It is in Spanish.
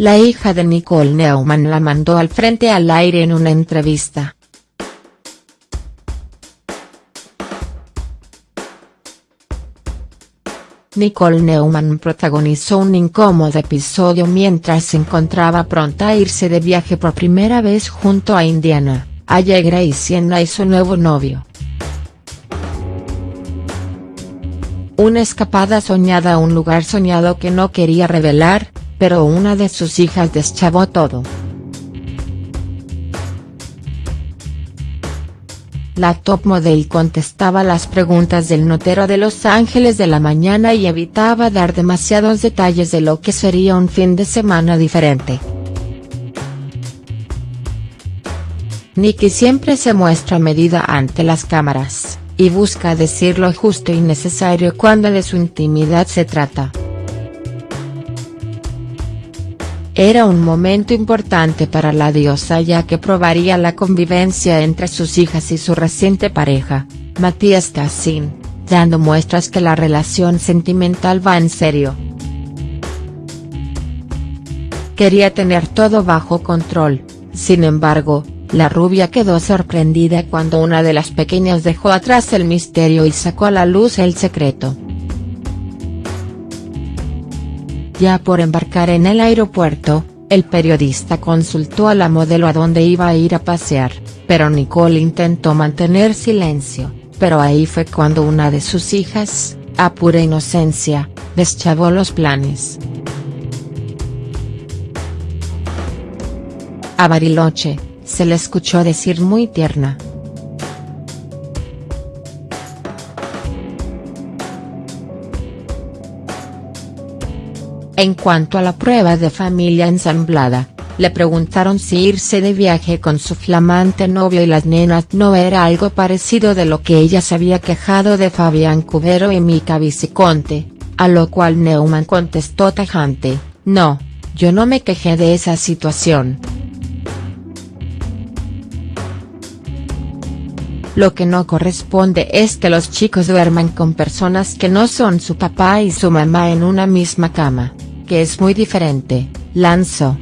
La hija de Nicole Neumann la mandó al frente al aire en una entrevista. Nicole Neumann protagonizó un incómodo episodio mientras se encontraba pronta a irse de viaje por primera vez junto a Indiana, Allegra y Sienna y su nuevo novio. Una escapada soñada a un lugar soñado que no quería revelar, pero una de sus hijas deschavó todo. La top model contestaba las preguntas del notero de Los Ángeles de la mañana y evitaba dar demasiados detalles de lo que sería un fin de semana diferente. Nikki siempre se muestra medida ante las cámaras, y busca decir lo justo y necesario cuando de su intimidad se trata. Era un momento importante para la diosa ya que probaría la convivencia entre sus hijas y su reciente pareja, Matías Tassin, dando muestras que la relación sentimental va en serio. Quería tener todo bajo control, sin embargo, la rubia quedó sorprendida cuando una de las pequeñas dejó atrás el misterio y sacó a la luz el secreto. Ya por embarcar en el aeropuerto, el periodista consultó a la modelo a dónde iba a ir a pasear, pero Nicole intentó mantener silencio, pero ahí fue cuando una de sus hijas, a pura inocencia, deschavó los planes. A Bariloche, se le escuchó decir muy tierna, En cuanto a la prueba de familia ensamblada, le preguntaron si irse de viaje con su flamante novio y las nenas no era algo parecido de lo que ella se había quejado de Fabián Cubero y Mica Viciconte, a lo cual Neumann contestó tajante, no, yo no me quejé de esa situación. Lo que no corresponde es que los chicos duerman con personas que no son su papá y su mamá en una misma cama que es muy diferente, lanzó.